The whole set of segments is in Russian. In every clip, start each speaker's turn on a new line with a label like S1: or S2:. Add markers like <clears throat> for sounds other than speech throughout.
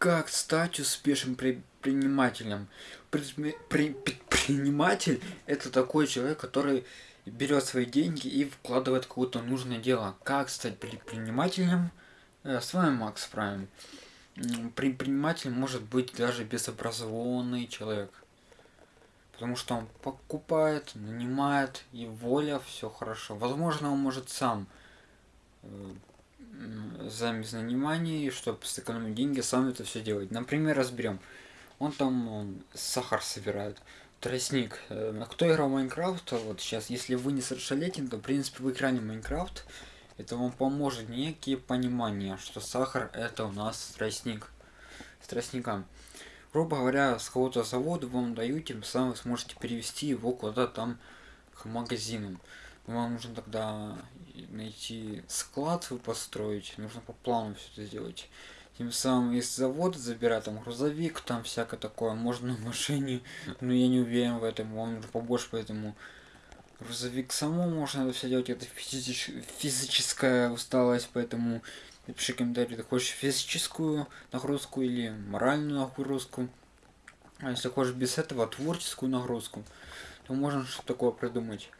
S1: Как стать успешным предпринимателем? Предприниматель это такой человек, который берет свои деньги и вкладывает в какое-то нужное дело. Как стать предпринимателем? Э, с вами Макс Прайм. Предприниматель может быть даже безобразованный человек. Потому что он покупает, нанимает, и воля, все хорошо. Возможно, он может сам замес нанимания, чтобы сэкономить деньги, сам это все делать. Например, разберем. Он там он, сахар собирает. Тростник. Э, кто играл в Майнкрафт, вот сейчас, если вы не совершеннолетний, то, в принципе, в экране Майнкрафт, это вам поможет некие понимания, что сахар это у нас тростник. С тростником. Грубо говоря, с какого-то завода вам дают, тем самым вы сможете перевести его куда-то там к магазинам. Вам нужно тогда найти склад вы построить, нужно по плану все это сделать. Тем самым из завода забирать там грузовик, там всякое такое, можно на машине, но я не уверен в этом, вам нужно побольше, поэтому грузовик самому можно это все делать, это физич... физическая усталость, поэтому напиши комментарий, ты хочешь физическую нагрузку или моральную нагрузку. А если хочешь без этого творческую нагрузку, то можно что-то такое придумать.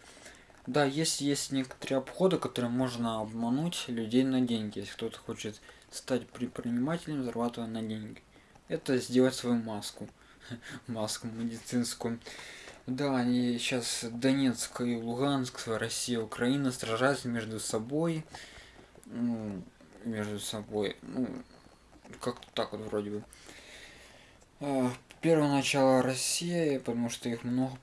S1: Да, есть, есть некоторые обходы, которые можно обмануть людей на деньги. Если кто-то хочет стать предпринимателем, зарабатывая на деньги. Это сделать свою маску. <laughs> Маску медицинскую. Да, они сейчас Донецк и Луганск, Россия, Украина сражаются между собой. Ну, между собой. Ну, как-то так вот вроде бы. Первое начало Россия, потому что их много,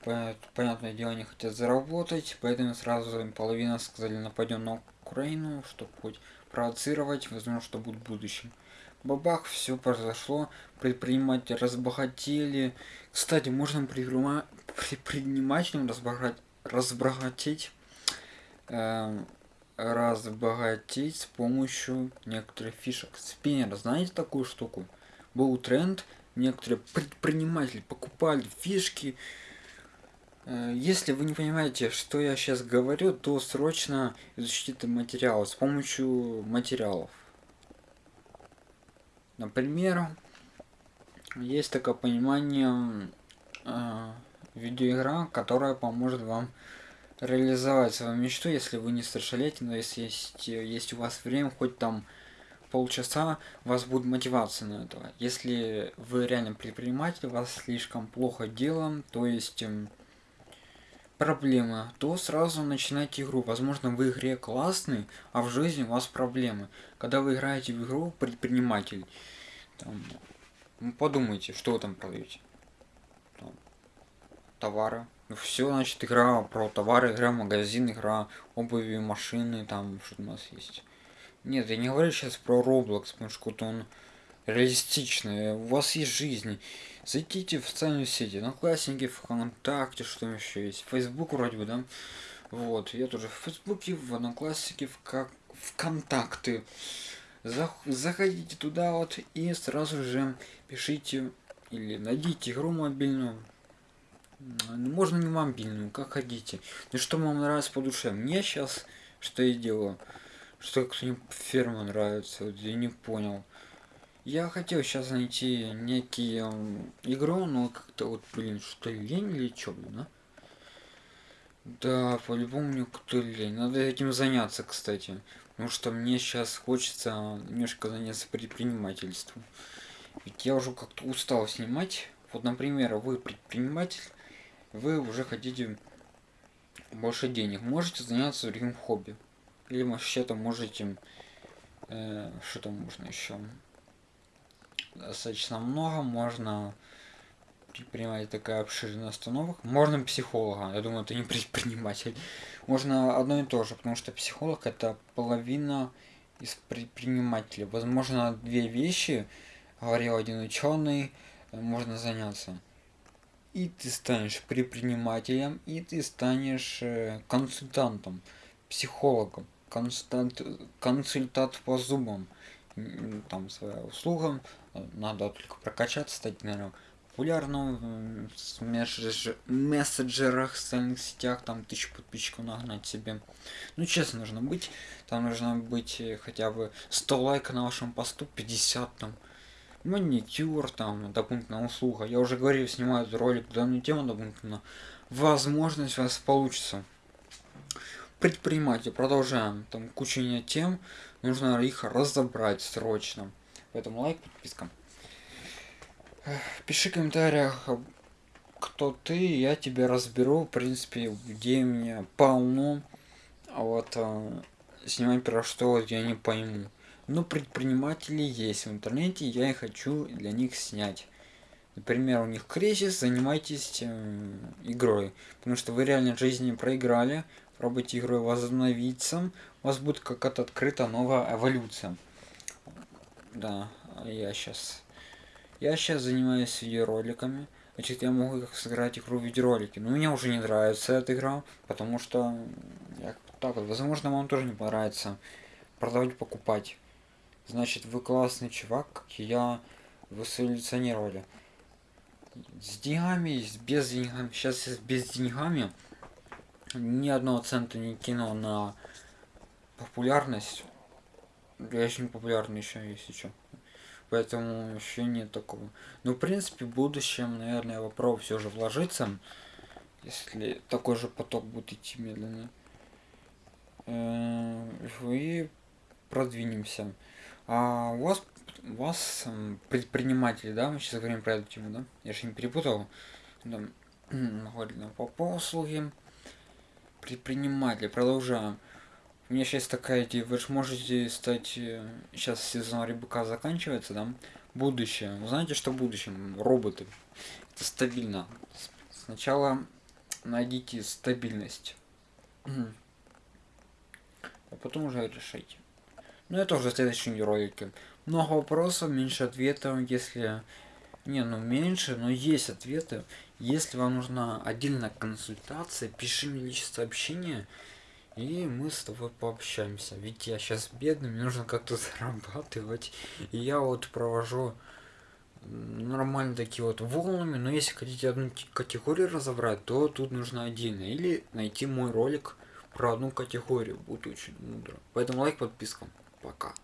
S1: понятное дело, не хотят заработать, поэтому сразу половина сказали нападем на Украину, чтобы хоть провоцировать, возможно, что будет в будущем. Бабах, все произошло, предприниматели разбогатели. Кстати, можно предпринимателям разбогатеть, разбогатеть, э, разбогатеть с помощью некоторых фишек. Спиннер, знаете такую штуку? Был тренд, некоторые предприниматели покупали фишки. Э, если вы не понимаете, что я сейчас говорю, то срочно изучите этот материал с помощью материалов. Например, есть такое понимание э, видеоигра, которая поможет вам реализовать свою мечту, если вы не совершеннолетний, но если есть, есть у вас время, хоть там полчаса у вас будет мотивация на это. Если вы реально предприниматель, вас слишком плохо дело, то есть эм, проблема, то сразу начинайте игру. Возможно, в игре классный, а в жизни у вас проблемы. Когда вы играете в игру предприниматель, там, ну, подумайте, что вы там продаете. Там, товары. Ну, все, значит, игра про товары, игра магазин, игра обуви, машины, там что у нас есть. Нет, я не говорю сейчас про Roblox, потому что он реалистичный. У вас есть жизнь. Зайдите в социальные сети, на классники, ВКонтакте, что еще есть. Facebook вроде бы, да? Вот, я тоже в Фейсбуке, в Однокласснике, в как ВКонтакты. Заходите туда вот и сразу же пишите или найдите игру мобильную. Ну, можно не мобильную, как хотите. Ну что вам нравится по душе. Мне сейчас, что я делаю что кто-нибудь ферма нравится, вот я не понял. Я хотел сейчас найти некий эм, игру, но как-то вот, блин, что лень или что, блин, а? Да, по-любому мне кто лень. Надо этим заняться, кстати. Потому что мне сейчас хочется немножко заняться предпринимательством. Ведь я уже как-то устал снимать. Вот, например, вы предприниматель, вы уже хотите больше денег. Можете заняться другим хобби. Или вообще-то можете... Э, что там можно еще? Достаточно много. Можно предпринимать такая обширная остановок. Можно психолога. Я думаю, это не <laughs> предприниматель. Можно одно и то же, потому что психолог это половина из предпринимателей. Возможно, две вещи, говорил один ученый, можно заняться. И ты станешь предпринимателем, и ты станешь э, консультантом, психологом консультант, консультант по зубам. Там своя услуга. Надо только прокачаться, стать, наверное, популярным в мессенджерах, в социальных сетях, там тысячу подписчиков нагнать себе. Ну, честно, нужно быть. Там нужно быть хотя бы 100 лайков на вашем посту, 50 там. маникюр, там, дополнительная услуга. Я уже говорил, снимаю ролик данную тему дополнительно. Возможность у вас получится. Предприниматель, продолжаем. Там куча тем, нужно их разобрать срочно. Поэтому лайк, подписка. Пиши в комментариях, кто ты, я тебя разберу. В принципе, где меня полно. А вот а, снимать про что я не пойму. Но предприниматели есть в интернете, я и хочу для них снять. Например, у них кризис, занимайтесь э, игрой. Потому что вы реально в жизни проиграли, пробуйте игрой возобновиться, у вас будет какая-то открыта новая эволюция. Да, я сейчас... Я сейчас занимаюсь видеороликами. Значит, я могу как сыграть игру в видеоролике. Но мне уже не нравится эта игра, потому что... Я так вот, возможно, вам тоже не понравится продавать, покупать. Значит, вы классный чувак, как я, вы эволюционировали. С деньгами, с без деньгами. Сейчас без деньгами ни одного цента не кинул на популярность. Я не популярный еще, если что. Поэтому еще нет такого. Ну, в принципе, в будущем, наверное, я попробую все же вложиться. Если такой же поток будет идти медленно. Э, и продвинемся. А у вас, у вас предприниматели, да? Мы сейчас говорим про эту тему, да? Я же не перепутал. Да. <clears throat> По послуги. Предприниматели. Продолжаем. У меня сейчас такая идея, вы же можете стать, э, сейчас сезон рыбака заканчивается, да? Будущее. Вы знаете, что в будущем? Роботы. Это стабильно. Сначала найдите стабильность. А потом уже решайте. Ну это уже в следующем ролике. Много вопросов, меньше ответов, если... Не, ну меньше, но есть ответы. Если вам нужна отдельная консультация, пиши мне личное сообщение. И мы с тобой пообщаемся. Ведь я сейчас бедный, мне нужно как-то <laughs> зарабатывать. И я вот провожу нормально такие вот волнами. Но если хотите одну категорию разобрать, то тут нужно отдельно. Или найти мой ролик про одну категорию. Будет очень мудро. Поэтому лайк, подписка. Пока.